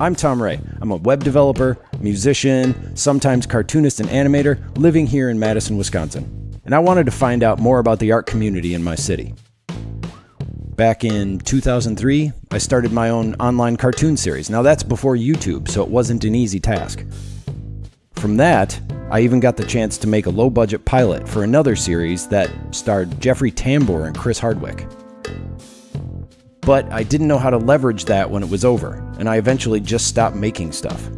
I'm Tom Ray. I'm a web developer, musician, sometimes cartoonist and animator living here in Madison, Wisconsin. And I wanted to find out more about the art community in my city. Back in 2003, I started my own online cartoon series. Now, that's before YouTube, so it wasn't an easy task. From that, I even got the chance to make a low budget pilot for another series that starred Jeffrey Tambor and Chris Hardwick. But I didn't know how to leverage that when it was over, and I eventually just stopped making stuff.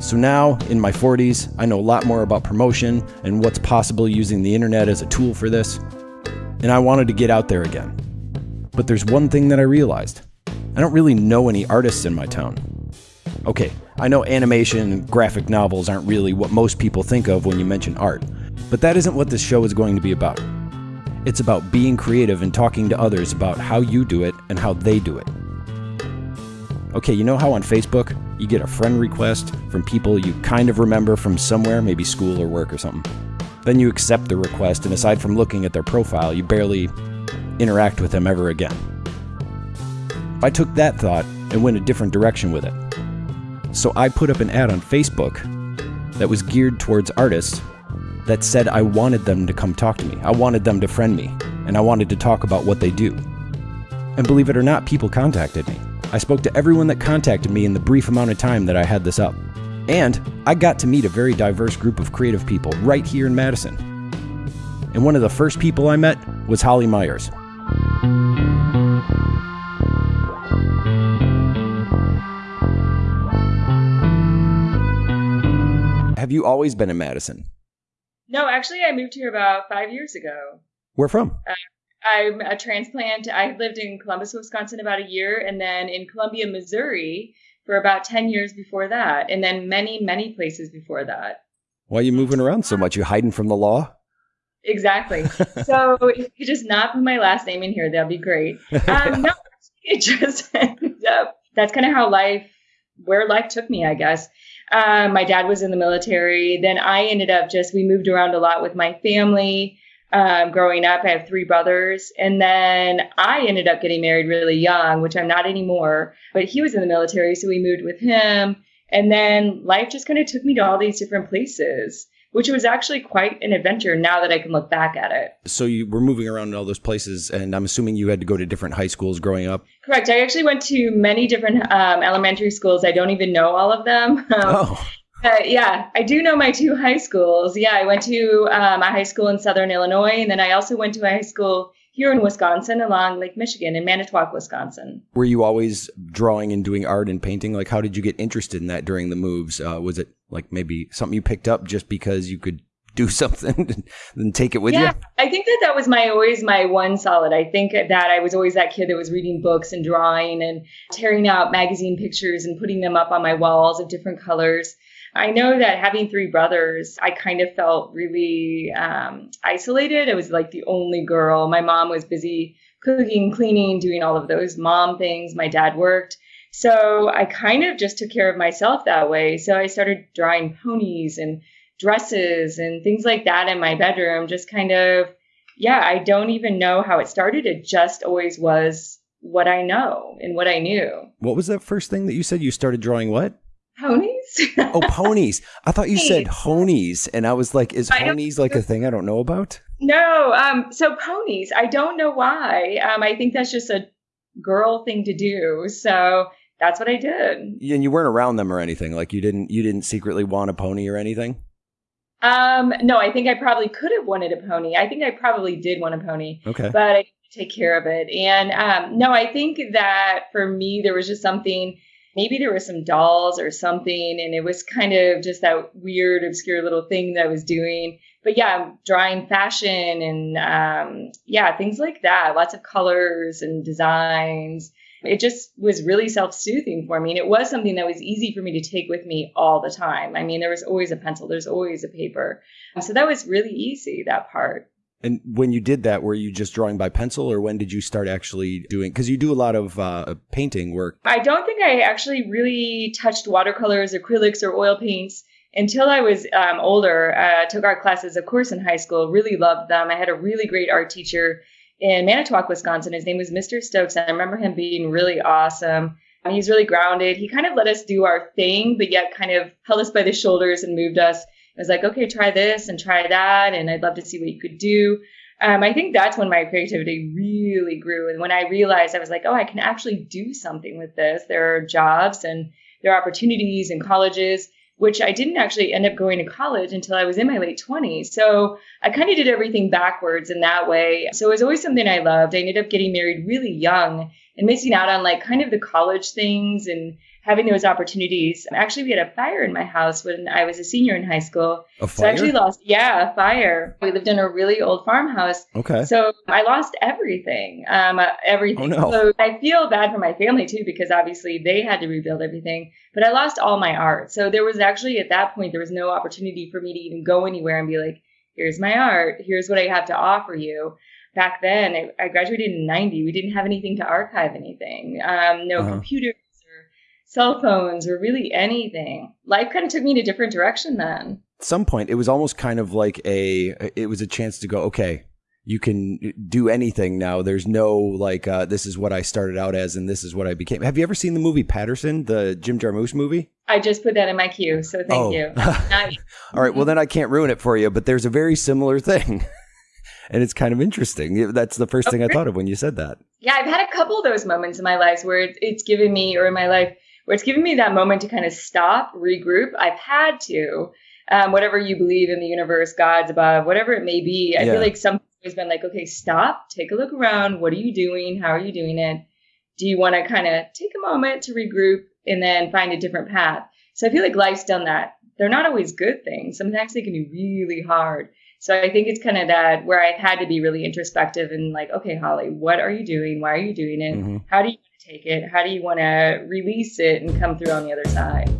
So now, in my 40s, I know a lot more about promotion and what's possible using the internet as a tool for this, and I wanted to get out there again. But there's one thing that I realized I don't really know any artists in my town. Okay, I know animation and graphic novels aren't really what most people think of when you mention art, but that isn't what this show is going to be about. It's about being creative and talking to others about how you do it and how they do it. Okay, you know how on Facebook you get a friend request from people you kind of remember from somewhere, maybe school or work or something? Then you accept the request, and aside from looking at their profile, you barely interact with them ever again. I took that thought and went a different direction with it. So I put up an ad on Facebook that was geared towards artists that said I wanted them to come talk to me. I wanted them to friend me, and I wanted to talk about what they do. And believe it or not, people contacted me. I spoke to everyone that contacted me in the brief amount of time that I had this up. And I got to meet a very diverse group of creative people right here in Madison. And one of the first people I met was Holly Myers. Have you always been in Madison? No, actually, I moved here about five years ago. Where from? Uh, I'm a transplant. I lived in Columbus, Wisconsin about a year, and then in Columbia, Missouri for about 10 years before that, and then many, many places before that. Why are you moving around so much? You hiding from the law? Exactly. so if you could just not put my last name in here, that'd be great. Um, no, it just ended up, that's kind of how life, where life took me, I guess. Um, my dad was in the military. Then I ended up just, we moved around a lot with my family. Um, growing up, I have three brothers. And then I ended up getting married really young, which I'm not anymore. But he was in the military, so we moved with him. And then life just kind of took me to all these different places, which was actually quite an adventure now that I can look back at it. So you were moving around in all those places, and I'm assuming you had to go to different high schools growing up. Correct. I actually went to many different um, elementary schools. I don't even know all of them. oh. Uh, yeah, I do know my two high schools. Yeah, I went to um, a high school in Southern Illinois, and then I also went to a high school here in Wisconsin along Lake Michigan in Manitowoc, Wisconsin. Were you always drawing and doing art and painting? Like, how did you get interested in that during the moves? Uh, was it like maybe something you picked up just because you could do something and take it with yeah, you? I think that that was my always my one solid. I think that I was always that kid that was reading books and drawing and tearing out magazine pictures and putting them up on my walls of different colors. I know that having three brothers, I kind of felt really um, isolated. I was like the only girl. My mom was busy cooking, cleaning, doing all of those mom things. My dad worked. So I kind of just took care of myself that way. So I started drawing ponies and dresses and things like that in my bedroom. Just kind of, yeah, I don't even know how it started. It just always was what I know and what I knew. What was that first thing that you said? You started drawing what? Ponies. oh, ponies. I thought you said honies. And I was like, is ponies like a thing I don't know about? No. Um, so ponies, I don't know why. Um, I think that's just a girl thing to do. So that's what I did. And you weren't around them or anything. Like you didn't you didn't secretly want a pony or anything? Um, no, I think I probably could have wanted a pony. I think I probably did want a pony. Okay. But I take care of it. And um, no, I think that for me there was just something maybe there were some dolls or something and it was kind of just that weird obscure little thing that i was doing but yeah drawing fashion and um, yeah things like that lots of colors and designs it just was really self-soothing for me and it was something that was easy for me to take with me all the time i mean there was always a pencil there's always a paper so that was really easy that part and when you did that, were you just drawing by pencil, or when did you start actually doing? Because you do a lot of uh, painting work. I don't think I actually really touched watercolors, acrylics, or oil paints until I was um, older. Uh, took art classes, of course, in high school. Really loved them. I had a really great art teacher, in Manitowoc, Wisconsin. His name was Mr. Stokes. And I remember him being really awesome. He's really grounded. He kind of let us do our thing, but yet kind of held us by the shoulders and moved us. It was like, okay, try this and try that. And I'd love to see what you could do. Um, I think that's when my creativity really grew. And when I realized I was like, oh, I can actually do something with this. There are jobs and there are opportunities in colleges which I didn't actually end up going to college until I was in my late 20s. So I kind of did everything backwards in that way. So it was always something I loved. I ended up getting married really young and missing out on like kind of the college things and having those opportunities. Actually, we had a fire in my house when I was a senior in high school. A fire? So I actually lost, yeah, a fire. We lived in a really old farmhouse. Okay. So I lost everything, um, uh, everything. Oh, no. So I feel bad for my family too, because obviously they had to rebuild everything, but I lost all my art. So there was actually at that point, there was no opportunity for me to even go anywhere and be like, here's my art. Here's what I have to offer you back then I, I, graduated in 90 we didn't have anything to archive anything um, no uh-huh. computers cell phones or really anything. Life kind of took me in a different direction then. At some point, it was almost kind of like a, it was a chance to go, okay, you can do anything now. There's no like, uh, this is what I started out as and this is what I became. Have you ever seen the movie Paterson, the Jim Jarmusch movie? I just put that in my queue, so thank oh. you. All right, well, then I can't ruin it for you, but there's a very similar thing. and it's kind of interesting. That's the first thing I thought of when you said that. Yeah, I've had a couple of those moments in my life where it's given me, or in my life, where it's given me that moment to kind of stop, regroup. I've had to, um, whatever you believe in the universe, God's above, whatever it may be. I yeah. feel like something's always been like, okay, stop, take a look around. What are you doing? How are you doing it? Do you want to kind of take a moment to regroup and then find a different path? So I feel like life's done that. They're not always good things. Sometimes they can be really hard. So I think it's kind of that where I've had to be really introspective and like, okay, Holly, what are you doing? Why are you doing it? Mm-hmm. How do you take it? How do you want to release it and come through on the other side?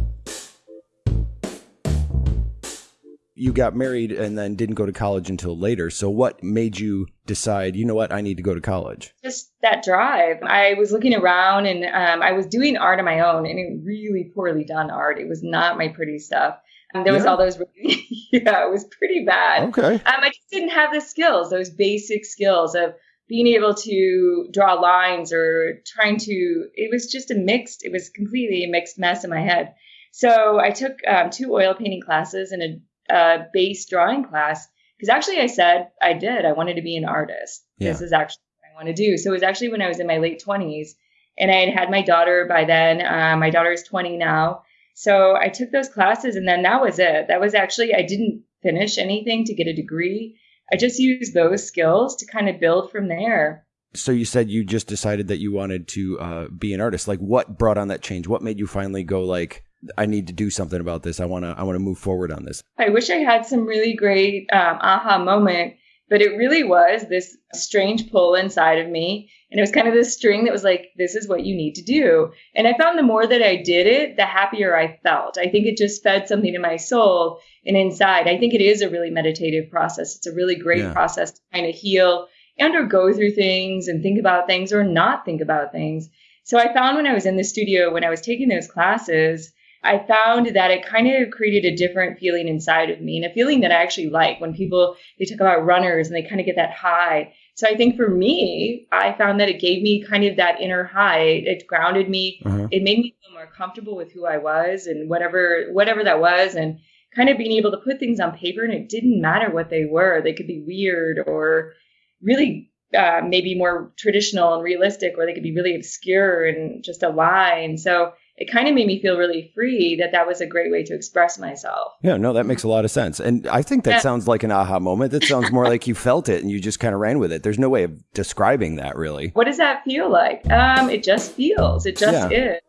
You got married and then didn't go to college until later. So, what made you decide, you know what, I need to go to college? Just that drive. I was looking around and um, I was doing art on my own and it really poorly done art. It was not my pretty stuff. And there was all those, yeah, it was pretty bad. Okay. Um, I just didn't have the skills, those basic skills of being able to draw lines or trying to, it was just a mixed, it was completely a mixed mess in my head. So I took um, two oil painting classes and a, a base drawing class because actually I said I did. I wanted to be an artist. Yeah. This is actually what I want to do. So it was actually when I was in my late 20s and I had had my daughter by then. Uh, my daughter is 20 now. So I took those classes and then that was it. That was actually, I didn't finish anything to get a degree. I just used those skills to kind of build from there. So you said you just decided that you wanted to uh, be an artist. Like, what brought on that change? What made you finally go like, I need to do something about this. I want to. I want to move forward on this. I wish I had some really great um, aha moment, but it really was this strange pull inside of me and it was kind of this string that was like, this is what you need to do. And I found the more that I did it, the happier I felt. I think it just fed something in my soul and inside. I think it is a really meditative process. It's a really great yeah. process to kind of heal and or go through things and think about things or not think about things. So I found when I was in the studio, when I was taking those classes, I found that it kind of created a different feeling inside of me and a feeling that I actually like when people they talk about runners and they kind of get that high. So I think for me, I found that it gave me kind of that inner high. It grounded me. Uh-huh. It made me feel more comfortable with who I was and whatever whatever that was and kind of being able to put things on paper and it didn't matter what they were. They could be weird or really uh, maybe more traditional and realistic or they could be really obscure and just a lie. And so it kind of made me feel really free that that was a great way to express myself. Yeah, no, that makes a lot of sense. And I think that yeah. sounds like an aha moment. That sounds more like you felt it and you just kind of ran with it. There's no way of describing that really. What does that feel like? Um, it just feels. It just yeah. is.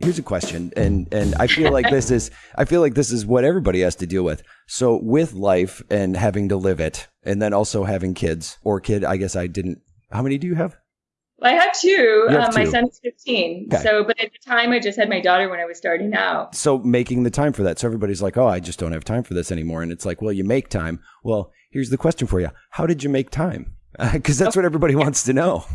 Here's a question, and and I feel like this is I feel like this is what everybody has to deal with. So with life and having to live it, and then also having kids or kid, I guess I didn't. How many do you have? Well, I have two. Have um, two. My son's 15. Okay. So, but at the time, I just had my daughter when I was starting out. So, making the time for that. So, everybody's like, oh, I just don't have time for this anymore. And it's like, well, you make time. Well, here's the question for you How did you make time? Because that's what everybody wants to know.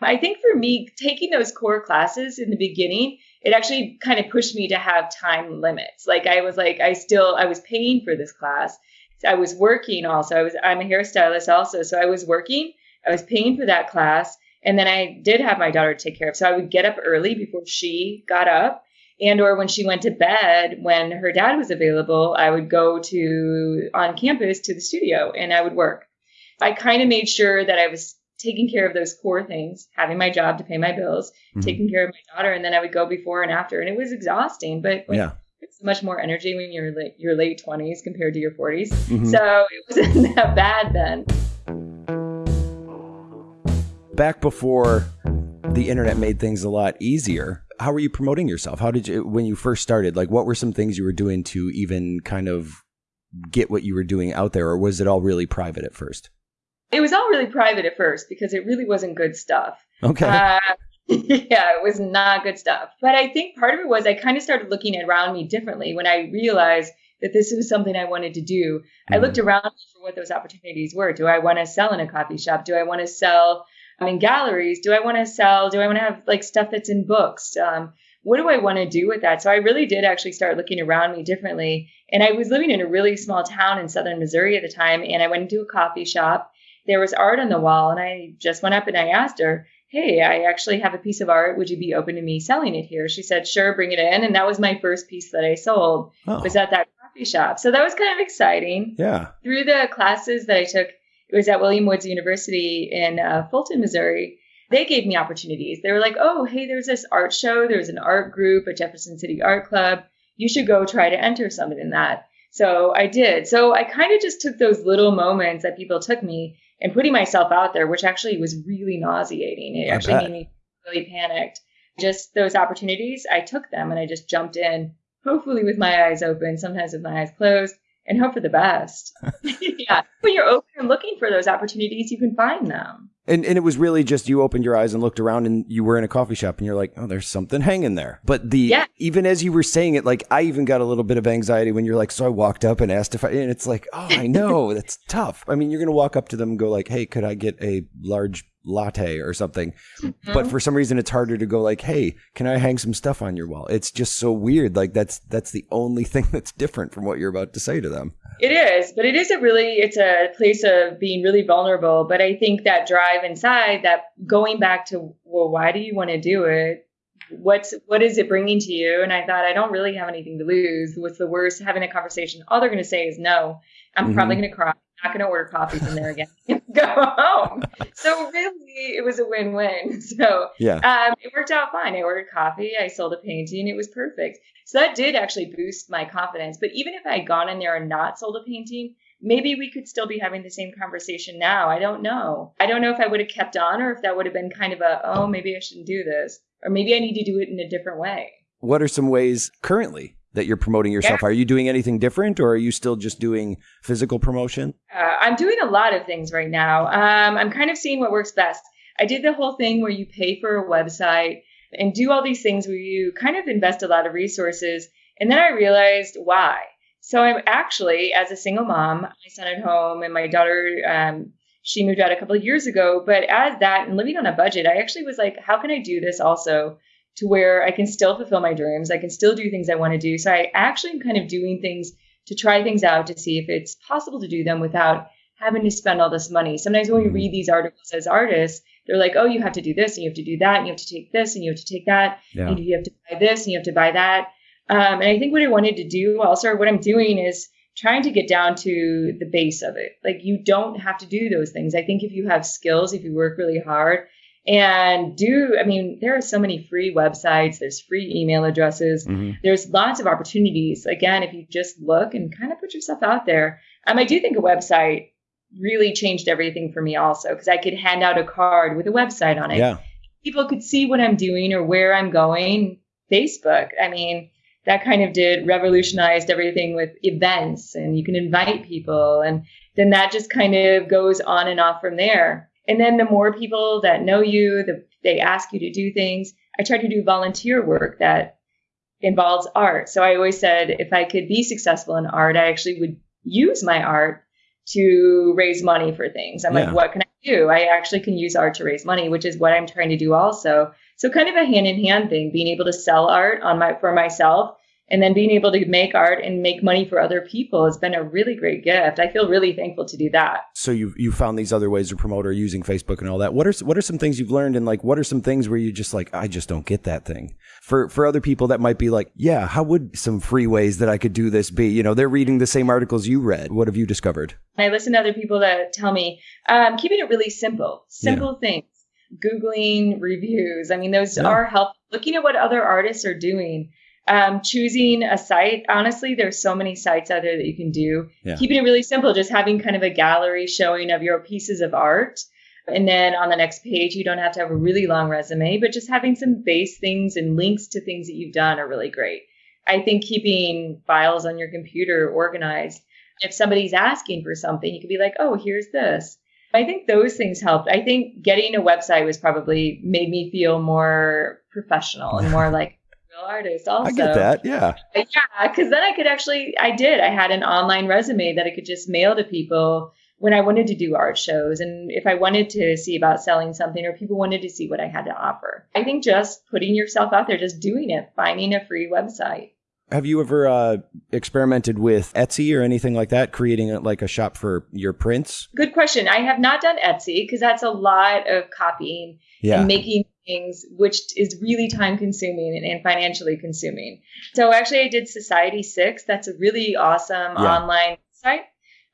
I think for me, taking those core classes in the beginning, it actually kind of pushed me to have time limits. Like, I was like, I still, I was paying for this class. I was working also. I was I'm a hairstylist also, so I was working. I was paying for that class, and then I did have my daughter to take care of. So I would get up early before she got up, and or when she went to bed when her dad was available, I would go to on campus to the studio and I would work. I kind of made sure that I was taking care of those core things, having my job to pay my bills, mm-hmm. taking care of my daughter, and then I would go before and after, and it was exhausting. But yeah. It's much more energy when you're like your late twenties compared to your 40s. Mm-hmm. So it wasn't that bad then. Back before the internet made things a lot easier, how were you promoting yourself? How did you when you first started? Like, what were some things you were doing to even kind of get what you were doing out there, or was it all really private at first? It was all really private at first because it really wasn't good stuff. Okay. Uh, yeah, it was not good stuff. But I think part of it was I kind of started looking around me differently when I realized that this was something I wanted to do. Mm-hmm. I looked around for what those opportunities were. Do I want to sell in a coffee shop? Do I want to sell in galleries? Do I want to sell? Do I want to have like stuff that's in books? Um, what do I want to do with that? So I really did actually start looking around me differently. And I was living in a really small town in southern Missouri at the time. And I went into a coffee shop there was art on the wall and I just went up and I asked her, Hey, I actually have a piece of art. Would you be open to me selling it here? She said, Sure, bring it in. And that was my first piece that I sold. Oh. Was at that coffee shop. So that was kind of exciting. Yeah. Through the classes that I took, it was at William Woods University in uh, Fulton, Missouri. They gave me opportunities. They were like, "Oh, hey, there's this art show. There's an art group at Jefferson City Art Club. You should go try to enter something in that." So I did. So I kind of just took those little moments that people took me and putting myself out there, which actually was really nauseating. It I actually bet. made me really panicked. Just those opportunities, I took them and I just jumped in, hopefully with my eyes open, sometimes with my eyes closed, and hope for the best. yeah. When you're open and looking for those opportunities, you can find them. And and it was really just you opened your eyes and looked around and you were in a coffee shop and you're like, oh, there's something hanging there. But the yeah. even as you were saying it, like I even got a little bit of anxiety when you're like, so I walked up and asked if I and it's like, oh, I know that's tough. I mean, you're gonna walk up to them and go like, hey, could I get a large latte or something. Mm-hmm. But for some reason it's harder to go like, "Hey, can I hang some stuff on your wall?" It's just so weird. Like that's that's the only thing that's different from what you're about to say to them. It is, but it is a really it's a place of being really vulnerable, but I think that drive inside that going back to, well, why do you want to do it? What's what is it bringing to you? And I thought I don't really have anything to lose. What's the worst? Having a conversation, all they're going to say is no. I'm mm-hmm. probably going to cry not going to order coffee from there again. Go home. So really, it was a win-win. So yeah, um, it worked out fine. I ordered coffee. I sold a painting. It was perfect. So that did actually boost my confidence. But even if I had gone in there and not sold a painting, maybe we could still be having the same conversation now. I don't know. I don't know if I would have kept on or if that would have been kind of a, oh, maybe I shouldn't do this. Or maybe I need to do it in a different way. What are some ways currently that you're promoting yourself? Yeah. Are you doing anything different or are you still just doing physical promotion? Uh, I'm doing a lot of things right now. Um, I'm kind of seeing what works best. I did the whole thing where you pay for a website and do all these things where you kind of invest a lot of resources. And then I realized why. So I'm actually, as a single mom, my son at home and my daughter, um, she moved out a couple of years ago. But as that and living on a budget, I actually was like, how can I do this also to where I can still fulfill my dreams. I can still do things I want to do. So I actually am kind of doing things to try things out to see if it's possible to do them without having to spend all this money. Sometimes when we read these articles as artists, they're like, oh, you have to do this and you have to do that and you have to take this and you have to take that yeah. and you have to buy this and you have to buy that. Um, and I think what I wanted to do also, what I'm doing is trying to get down to the base of it. Like you don't have to do those things. I think if you have skills, if you work really hard, and do i mean there are so many free websites there's free email addresses. Mm-hmm. there's lots of opportunities. Again if you just look and kind of put yourself out there. Um, i do think a website really changed everything for me also because i could hand out a card with a website on it. Yeah. people could see what i'm doing or where i'm going. Facebook i mean that kind of did revolutionized everything with events and you can invite people and then that just kind of goes on and off from there and then the more people that know you, the, they ask you to do things. I try to do volunteer work that involves art. So I always said if I could be successful in art, I actually would use my art to raise money for things. I'm yeah. like, what can I do? I actually can use art to raise money, which is what I'm trying to do also. So kind of a hand in hand thing, being able to sell art on my for myself and then being able to make art and make money for other people has been a really great gift. I feel really thankful to do that. So you you found these other ways to promote or using Facebook and all that. What are what are some things you've learned and like what are some things where you just like I just don't get that thing. For for other people that might be like, yeah, how would some free ways that I could do this be? You know, they're reading the same articles you read. What have you discovered? I listen to other people that tell me um, keeping it really simple, simple yeah. things. Googling reviews. I mean, those yeah. are helpful. Looking at what other artists are doing um, choosing a site, honestly, there's so many sites out there that you can do. Yeah. Keeping it really simple, just having kind of a gallery showing of your pieces of art. And then on the next page, you don't have to have a really long resume, but just having some base things and links to things that you've done are really great. I think keeping files on your computer organized. If somebody's asking for something, you could be like, oh, here's this. I think those things helped. I think getting a website was probably made me feel more professional and more like artist also. I get that. Yeah. Yeah. Cause then I could actually, I did. I had an online resume that I could just mail to people when I wanted to do art shows and if I wanted to see about selling something or people wanted to see what I had to offer. I think just putting yourself out there, just doing it, finding a free website. Have you ever uh, experimented with Etsy or anything like that, creating a, like a shop for your prints? Good question. I have not done Etsy because that's a lot of copying yeah. and making things, which is really time consuming and, and, financially consuming. So actually, I did Society Six. That's a really awesome yeah. online site.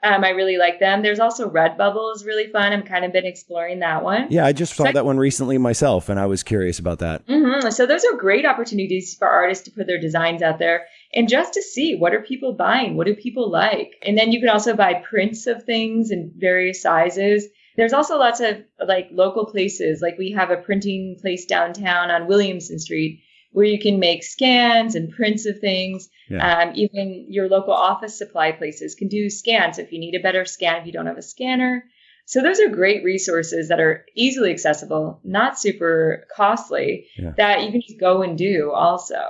Um, I really like them. There's also Redbubble is really fun. I've kind of been exploring that one. Yeah, I just saw so that one recently myself, and I was curious about that. Mm-hmm. So those are great opportunities for artists to put their designs out there and just to see what are people buying, what do people like, and then you can also buy prints of things in various sizes. There's also lots of like local places, like we have a printing place downtown on Williamson Street where you can make scans and prints of things. Yeah. Um, even your local office supply places can do scans if you need a better scan if you don't have a scanner. So those are great resources that are easily accessible, not super costly, yeah. that you can just go and do also.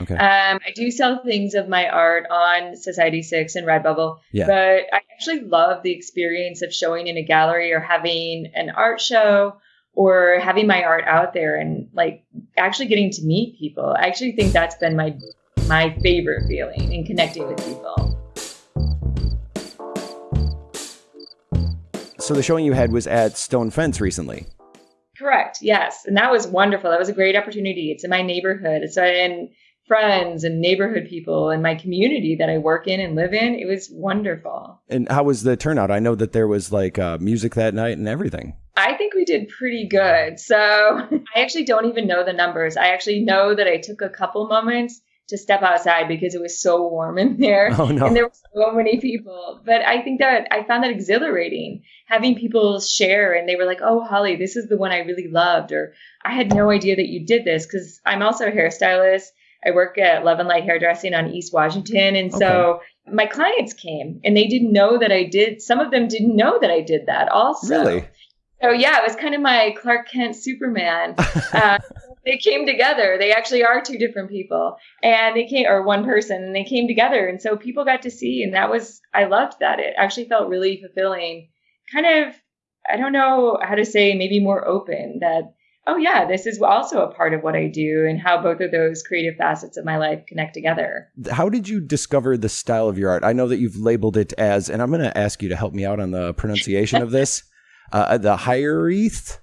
Okay. Um, I do sell things of my art on Society Six and Redbubble, yeah. but I actually love the experience of showing in a gallery or having an art show or having my art out there and like actually getting to meet people. I actually think that's been my my favorite feeling in connecting with people. So the showing you had was at Stone Fence recently. Correct. Yes, and that was wonderful. That was a great opportunity. It's in my neighborhood. It's in friends and neighborhood people and my community that I work in and live in. It was wonderful. And how was the turnout? I know that there was like uh, music that night and everything. I think we did pretty good. So I actually don't even know the numbers. I actually know that I took a couple moments to step outside because it was so warm in there oh, no. and there were so many people. But I think that I found that exhilarating having people share and they were like, "Oh, Holly, this is the one I really loved," or "I had no idea that you did this," because I'm also a hairstylist I work at Love and Light Hairdressing on East Washington. And so my clients came and they didn't know that I did. Some of them didn't know that I did that also. Really? So yeah, it was kind of my Clark Kent Superman. Uh, they came together. They actually are two different people, and they came or one person, and they came together, and so people got to see, and that was I loved that. It actually felt really fulfilling. Kind of, I don't know how to say, maybe more open. That oh yeah, this is also a part of what I do and how both of those creative facets of my life connect together. How did you discover the style of your art? I know that you've labeled it as, and I'm going to ask you to help me out on the pronunciation of this, uh, the hiraeth.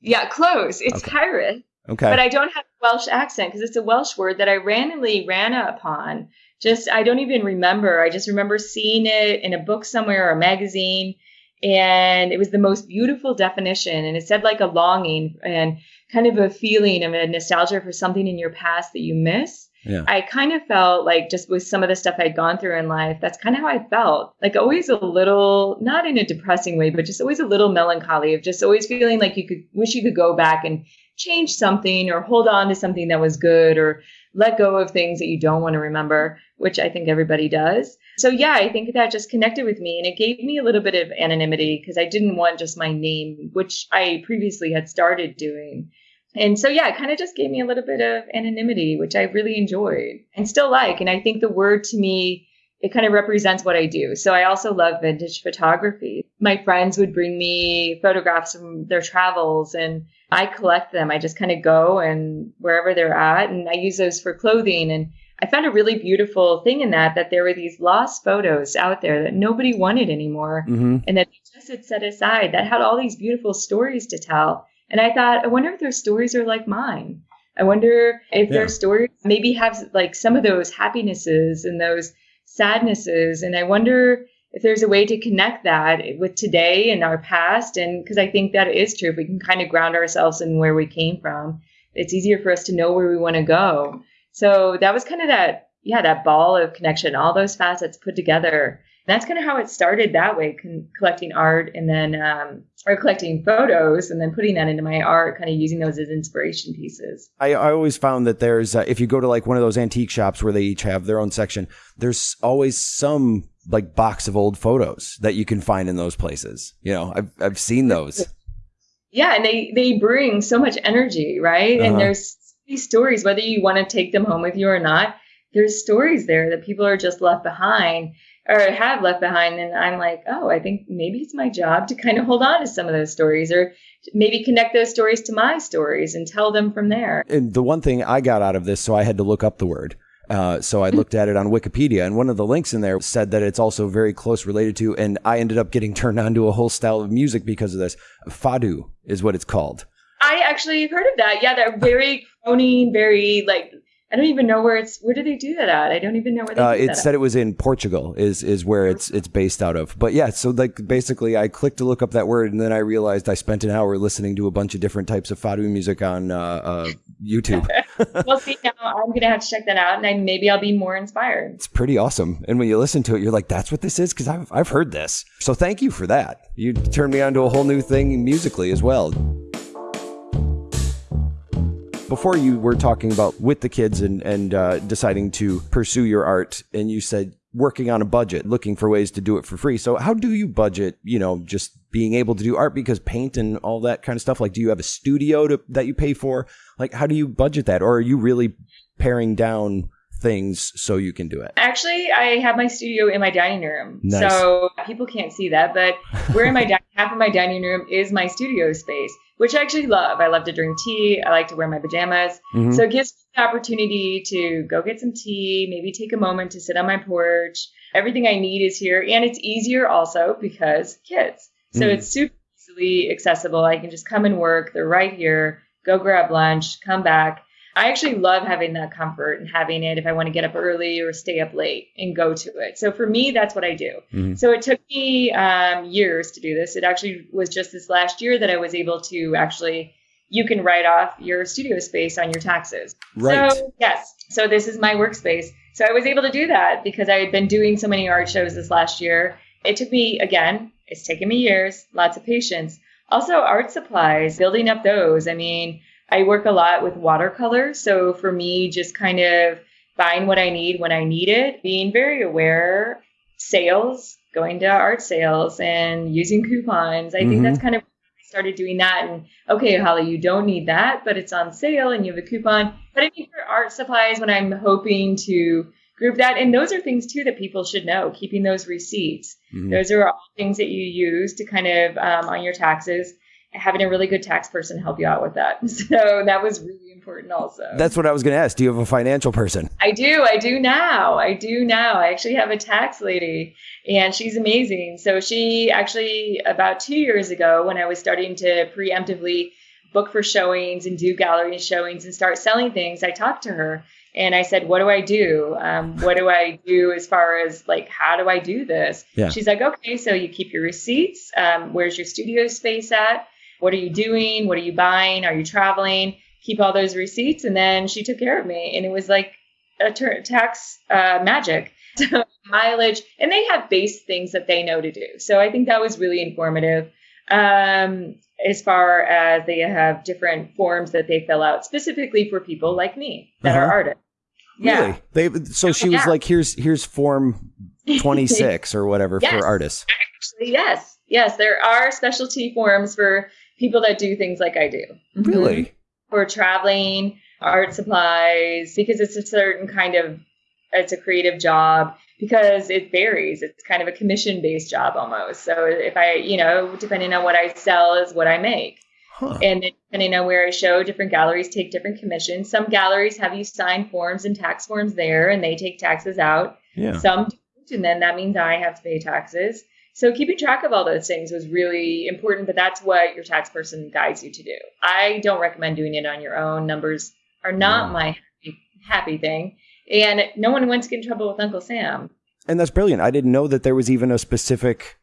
Yeah, close. It's okay. Okay. But I don't have a Welsh accent because it's a Welsh word that I randomly ran upon. Just, I don't even remember. I just remember seeing it in a book somewhere or a magazine and it was the most beautiful definition. And it said like a longing and kind of a feeling of a nostalgia for something in your past that you miss. Yeah. i kind of felt like just with some of the stuff i'd gone through in life that's kind of how i felt. Like always a little not in a depressing way but just always a little melancholy of just always feeling like you could wish you could go back and change something or hold on to something that was good or let go of things that you don't want to remember which i think everybody does so yeah, I think that just connected with me and it gave me a little bit of anonymity because I didn't want just my name, which I previously had started doing. And so yeah, it kind of just gave me a little bit of anonymity, which I really enjoyed and still like. And I think the word to me, it kind of represents what I do. So I also love vintage photography. My friends would bring me photographs from their travels and I collect them. I just kind of go and wherever they're at and I use those for clothing and I found a really beautiful thing in that that there were these lost photos out there that nobody wanted anymore, Mm-hmm. and that they just had set aside that had all these beautiful stories to tell. And I thought, I wonder if their stories are like mine. I wonder if Yeah. their stories maybe have like some of those happinesses and those sadnesses. And I wonder if there's a way to connect that with today and our past. And because I think that is true, if we can kind of ground ourselves in where we came from, it's easier for us to know where we want to go. So that was kind of that, yeah, that ball of connection, all those facets put together. And that's kind of how it started that way, con- collecting art and then, um, or collecting photos and then putting that into my art, kind of using those as inspiration pieces. I, I always found that there's uh, if you go to like one of those antique shops where they each have their own section, there's always some like box of old photos that you can find in those places. You know, I've I've seen those. Yeah, and they they bring so much energy, right? Uh-huh. And there's these stories, whether you want to take them home with you or not. There's stories there that people are just left behind or have left behind, and I'm like, oh, I think maybe it's my job to kind of hold on to some of those stories, or maybe connect those stories to my stories and tell them from there. And the one thing I got out of this, so I had to look up the word. Uh, so I looked at it on Wikipedia, and one of the links in there said that it's also very close related to, and I ended up getting turned on to a whole style of music because of this. Fado is what it's called. I actually heard of that. Yeah, they're very croning, very like I don't even know where it's. Where do they do that at? I don't even know where they Uh, it said it was in Portugal is is where it's it's based out of. But yeah, so like basically, I clicked to look up that word, and then I realized I spent an hour listening to a bunch of different types of fado music on uh, uh, YouTube. well, see, now I'm gonna have to check that out, and I, maybe I'll be more inspired. it's pretty awesome. And when you listen to it, you're like, "That's what this is," because I've I've heard this. So thank you for that. You turned me on to a whole new thing musically as well. Before you were talking about with the kids and and uh, deciding to pursue your art, and you said working on a budget, looking for ways to do it for free. So how do you budget? You know, just being able to do art because paint and all that kind of stuff. Like, do you have a studio to, that you pay for? Like, how do you budget that, or are you really paring down things so you can do it? Actually, I have my studio in my dining room, Nice. so people can't see that, but we're in my half of my dining room is my studio space, which I actually love. I love to drink tea. I like to wear my pajamas. Mhm. So it gives me the opportunity to go get some tea, maybe take a moment to sit on my porch. Everything I need is here. And it's easier also because kids. So Mm. it's super easily accessible. I can just come and work. They're right here. Go grab lunch, come back. I actually love having that comfort and having it if I want to get up early or stay up late and go to it. So for me, that's what I do. Mhm. So it took me um, years to do this. It actually was just this last year that I was able to actually, you can write off your studio space on your taxes. Right. So, yes. So this is my workspace. So I was able to do that because I had been doing so many art shows this last year. It took me, again, it's taken me years, lots of patience. Also, art supplies, building up those. I mean, I work a lot with watercolor. So for me, just kind of buying what I need when I need it, being very aware, sales, going to art sales and using coupons. I Mhm. think that's kind of I started doing that and okay, Holly, you don't need that, but it's on sale and you have a coupon. But I mean for art supplies when I'm hoping to group that and those are things too that people should know, keeping those receipts. Mhm. Those are all things that you use to kind of um, on your taxes. Having a really good tax person help you out with that. So that was really important also. That's what I was going to ask. Do you have a financial person? I do. I do now. I do now. I actually have a tax lady and she's amazing. So she actually, about two years ago, when I was starting to preemptively book for showings and do gallery showings and start selling things, I talked to her and I said, What do I do? Um, what do I do as far as like, how do I do this? Yeah. She's like, Okay, so you keep your receipts. Um, where's your studio space at? What are you doing? What are you buying? Are you traveling? Keep all those receipts. And then she took care of me. And it was like a ter- tax uh, magic. mileage, and they have base things that they know to do. So I think that was really informative. Um, as far as they have different forms that they fill out specifically for people like me that are Uh-huh. artists. Yeah. Really? They so she was Yeah. like, here's here's form twenty six or whatever Yes. for artists. Actually, yes. Yes, there are specialty forms for people that do things like I do. Mhm. Really? For traveling, art supplies, because it's a certain kind of it's a creative job because it varies. It's kind of a commission based job almost. So if I, you know, depending on what I sell is what I make. Huh. And then depending on where I show, different galleries take different commissions. Some galleries have you sign forms and tax forms there, and they take taxes out. Yeah. Some don't, and then that means I have to pay taxes. So keeping track of all those things was really important, but that's what your tax person guides you to do. I don't recommend doing it on your own. Numbers are not No. my happy, thing. And no one wants to get in trouble with Uncle Sam. And that's brilliant. I didn't know that there was even a specific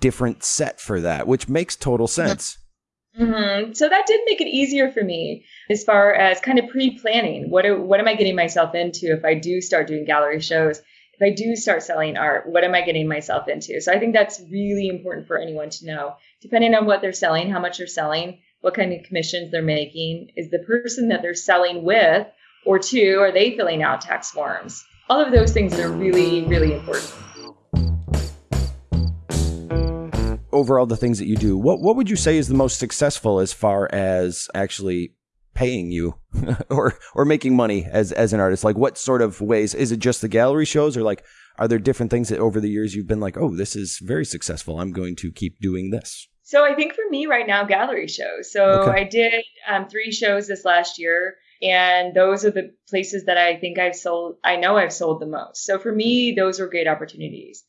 different set for that, which makes total sense. hmm So that did make it easier for me as far as kind of pre-planning. What do- what am I getting myself into if I do start doing gallery shows? If I do start selling art, what am I getting myself into? So I think that's really important for anyone to know. Depending on what they're selling, how much they're selling, what kind of commissions they're making, is the person that they're selling with or to, are they filling out tax forms? All of those things are really, really important. Over all the things that you do, what what would you say is the most successful as far as actually paying you or or making money as as an artist? Like, what sort of ways is it? Just the gallery shows, or like, are there different things that over the years you've been like, oh, this is very successful. I'm going to keep doing this. So I think for me right now, gallery shows. So Okay. I did um, three shows this last year, and those are the places that I think I've sold. I know I've sold the most. So for me, those were great opportunities.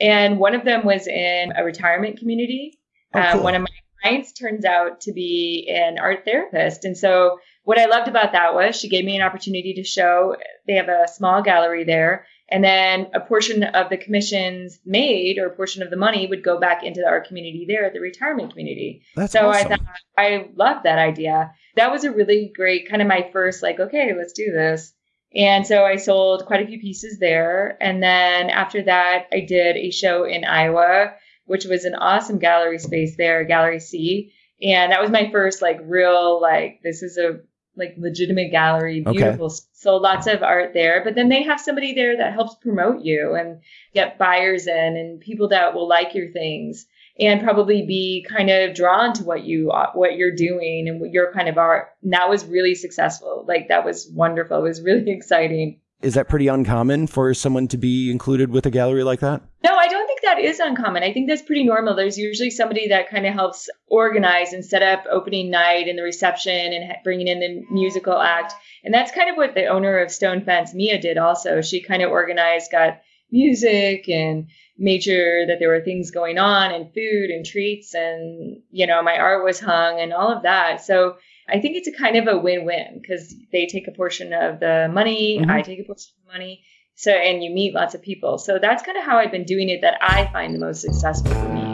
And one of them was in a retirement community. Oh, um. One of my clients turns out to be an art therapist, and so what I loved about that was she gave me an opportunity to show. They have a small gallery there, and then a portion of the commissions made or a portion of the money would go back into the our community there at the retirement community. That's so awesome. I thought I loved that idea. That was a really great kind of my first like, okay, let's do this. And so I sold quite a few pieces there. And then after that, I did a show in Iowa, which was an awesome gallery space there, Gallery C. And that was my first like real like this is a like legitimate gallery, Okay. beautiful. So lots of art there. But then they have somebody there that helps promote you and get buyers in and people that will like your things and probably be kind of drawn to what you uh, what you're doing and what your kind of art. And that was really successful. Like that was wonderful. It was really exciting. Is that pretty uncommon for someone to be included with a gallery like that? No, I don't think that is uncommon. I think that's pretty normal. There's usually somebody that kind of helps organize and set up opening night and the reception and bringing in the musical act. And that's kind of what the owner of Stone Fence, Mia, did also. She kind of organized, got music and made sure that there were things going on and food and treats and, you know, my art was hung and all of that. So I think it's a kind of a win-win because they take a portion of the money, Mhm. I take a portion of the money. So, and you meet lots of people. So that's kind of how I've been doing it that I find the most successful for me.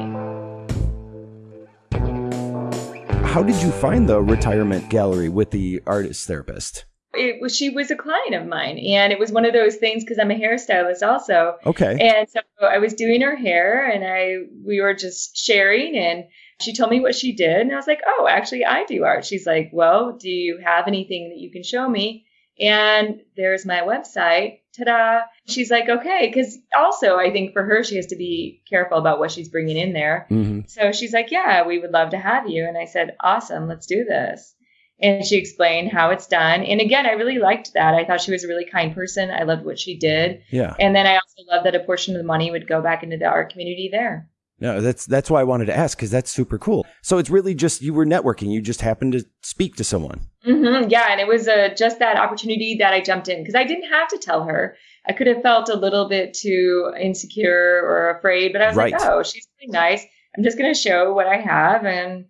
How did you find the retirement gallery with the artist therapist? It was, she was a client of mine. And it was one of those things because I'm a hairstylist also. Okay. And so I was doing her hair and I, we were just sharing and she told me what she did. And I was like, oh, actually, I do art. She's like, well, do you have anything that you can show me? And there's my website. Ta da. She's like, okay. Because also, I think for her, she has to be careful about what she's bringing in there. hmm So she's like, yeah, we would love to have you. And I said, awesome, let's do this. And she explained how it's done. And again, I really liked that. I thought she was a really kind person. I loved what she did. Yeah. And then I also love that a portion of the money would go back into the art community there. No, that's that's why I wanted to ask because that's super cool. So it's really just you were networking. You just happened to speak to someone. hmm Yeah, and it was uh, just that opportunity that I jumped in because I didn't have to tell her. I could have felt a little bit too insecure or afraid, but I was Right. like, oh, she's really nice. I'm just going to show what I have. And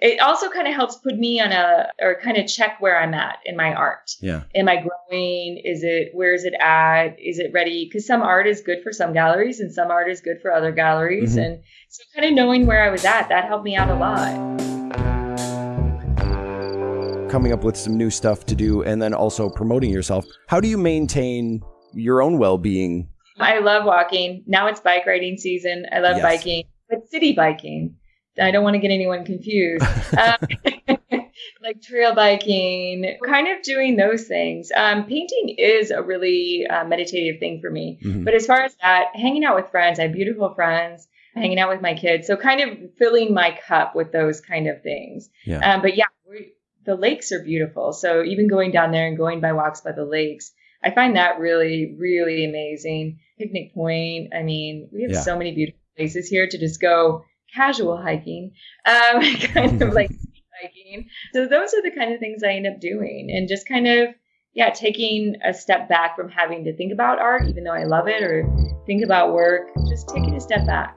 it also kind of helps put me on a, or kind of check where I'm at in my art. Yeah. Am I growing? Is it, where is it at? Is it ready? Because some art is good for some galleries and some art is good for other galleries. Mhm. And so kind of knowing where I was at, that helped me out a lot. Coming up with some new stuff to do and then also promoting yourself. How do you maintain your own well-being? I love walking. Now it's bike riding season. I love Yes. biking, but city biking. I don't want to get anyone confused. um, like trail biking, kind of doing those things. Um, painting is a really uh, meditative thing for me. Mhm. But as far as that, hanging out with friends, I have beautiful friends, hanging out with my kids. So kind of filling my cup with those kind of things. Yeah. Um, but yeah, we, the lakes are beautiful. So even going down there and going by walks by the lakes, I find that really, really amazing. Picnic Point. I mean, we have Yeah. so many beautiful places here to just go casual hiking, um, kind of like hiking. So those are the kind of things I end up doing and just kind of yeah, taking a step back from having to think about art, even though I love it, or think about work, just taking a step back.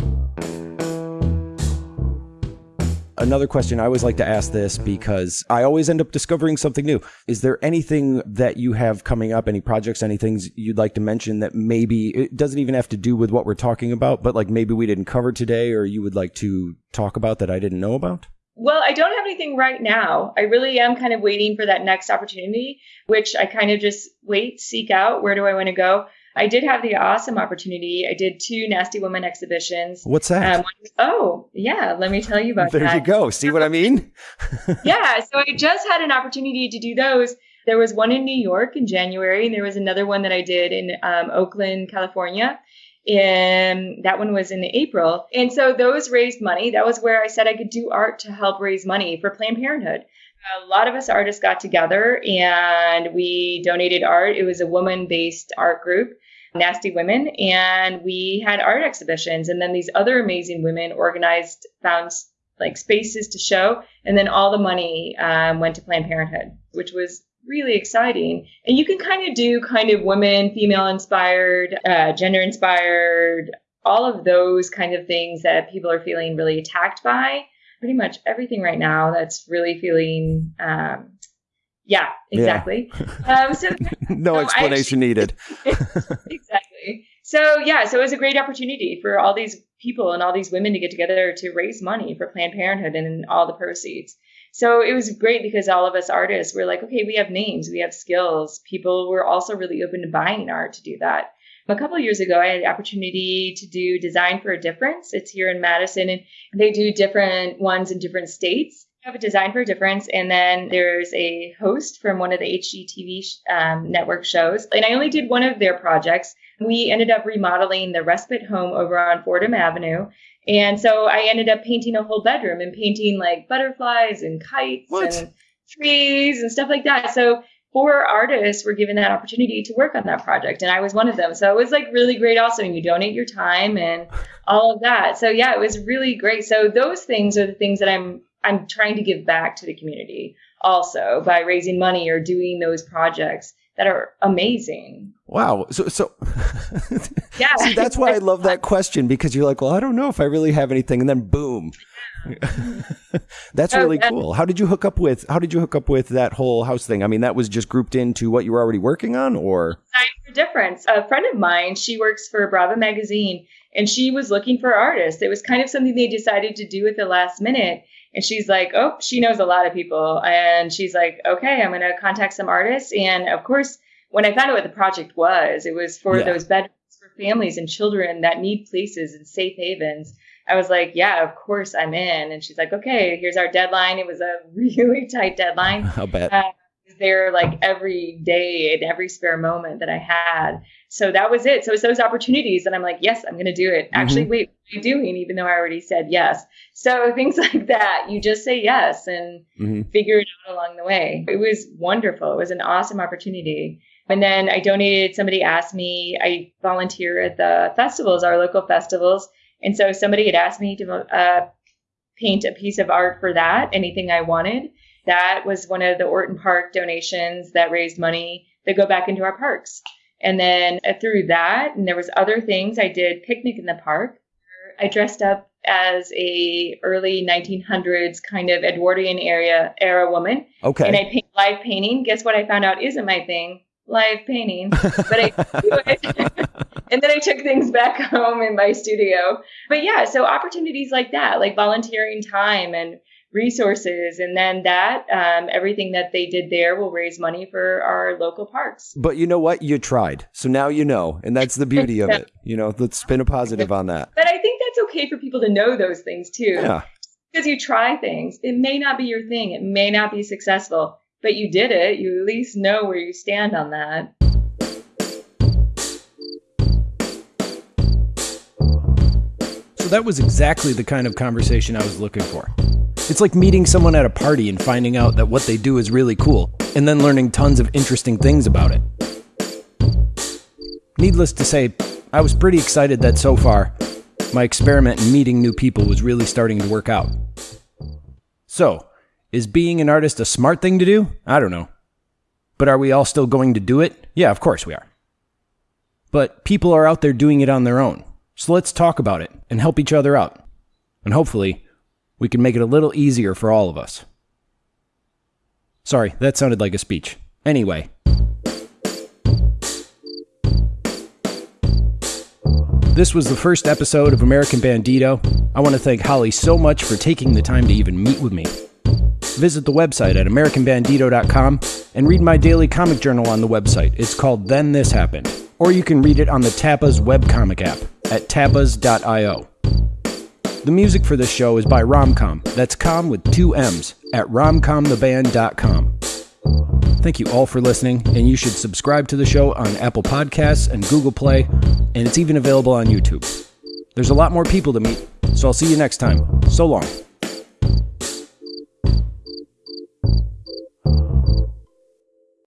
Another question I always like to ask this because I always end up discovering something new. Is there anything that you have coming up, any projects, any things you'd like to mention that maybe it doesn't even have to do with what we're talking about, but like maybe we didn't cover today or you would like to talk about that I didn't know about? Well, I don't have anything right now. I really am kind of waiting for that next opportunity, which I kind of just wait, seek out. Where do I want to go? I did have the awesome opportunity. I did two Nasty Woman exhibitions. What's that? Um, oh, yeah. Let me tell you about there that. There you go. See what I mean? yeah. So I just had an opportunity to do those. There was one in New York in January, and there was another one that I did in um, Oakland, California. And that one was in April. And so those raised money. That was where I said I could do art to help raise money for Planned Parenthood a lot of us artists got together and we donated art. It was a woman based art group. Nasty Women, and we had art exhibitions. And then these other amazing women organized, found like spaces to show, and then all the money um, went to Planned Parenthood, which was really exciting. And you can kind of do kind of women, female inspired, uh, gender inspired, all of those kind of things that people are feeling really attacked by. Pretty much everything right now that's really feeling um, yeah, exactly. Yeah. Um, so no explanation actually, needed. exactly. So yeah, so it was a great opportunity for all these people and all these women to get together to raise money for Planned Parenthood and all the proceeds. So it was great because all of us artists were like, okay, we have names, we have skills. People were also really open to buying art to do that. A couple of years ago, I had the opportunity to do Design for a Difference. It's here in Madison, and they do different ones in different states. I have a design for a difference and then there's a host from one of the hgtv um, network shows. And i only did one of their projects. We ended up remodeling the respite home over on Fordem avenue. And so i ended up painting a whole bedroom and painting like butterflies and kites what? and trees and stuff like that. So four artists were given that opportunity to work on that project and i was one of them. So it was like really great also and you donate your time and all of that. So yeah it was really great. So those things are the things that i'm I'm trying to give back to the community also by raising money or doing those projects that are amazing. Wow. So, so yeah. See, that's why I love that question because you're like, well, I don't know if I really have anything, and then boom. that's really cool. How did you hook up with? How did you hook up with that whole house thing? I mean, that was just grouped into what you were already working on, or for difference. A friend of mine, she works for Brava magazine, and she was looking for artists. It was kind of something they decided to do at the last minute and she's like, oh, she knows a lot of people. And she's like, okay, I'm going to contact some artists. And of course, when I found out what the project was, it was for yeah. those bedrooms for families and children that need places and safe havens. I was like, yeah, of course I'm in. And she's like, okay, here's our deadline. It was a really tight deadline. I'll bet. Uh, there like every day and every spare moment that I had. So that was it. So it's those opportunities and I'm like, yes, I'm going to do it. Mm-hmm. Actually, wait, what are you doing? Even though I already said yes. So things like that, you just say yes and mm-hmm. figure it out along the way. It was wonderful. It was an awesome opportunity. And then I donated, somebody asked me, I volunteer at the festivals, our local festivals. And so somebody had asked me to uh, paint a piece of art for that, anything I wanted. That was one of the Orton Park donations that raised money that go back into our parks. And then uh, through that, and there was other things. I did picnic in the park. I dressed up as a early 1900s kind of Edwardian area era woman. Okay. And I paint live painting. Guess what I found out isn't my thing? Live painting. But I do it. and then I took things back home in my studio. But yeah, so opportunities like that, like volunteering time and resources and then that um, everything that they did there will raise money for our local parks. But you know what? You tried. So now you know and that's the beauty of it. You know let's spin a positive on that. But i think that's okay for people to know those things too. Yeah. Because you try things. It may not be your thing. It may not be successful. But you did it. You at least know where you stand on that. So that was exactly the kind of conversation i was looking for it's like meeting someone at a party and finding out that what they do is really cool, and then learning tons of interesting things about it. Needless to say, I was pretty excited that so far, my experiment in meeting new people was really starting to work out. So, Is being an artist a smart thing to do? I don't know. But are we all still going to do it? Yeah, of course we are. But people are out there doing it on their own. So let's talk about it and help each other out. And hopefully, we can make it a little easier for all of us. Sorry, that sounded like a speech. Anyway. This was the first episode of American Bandito. I want to thank Holly so much for taking the time to even meet with me. Visit the website at AmericanBandito.com and read my daily comic journal on the website. It's called Then This Happened. Or you can read it on the Tapas webcomic app at tapas.io. The music for this show is by Romcom. That's com with two M's at romcomtheband.com. Thank you all for listening, and you should subscribe to the show on Apple Podcasts and Google Play, and it's even available on YouTube. There's a lot more people to meet, so I'll see you next time. So long.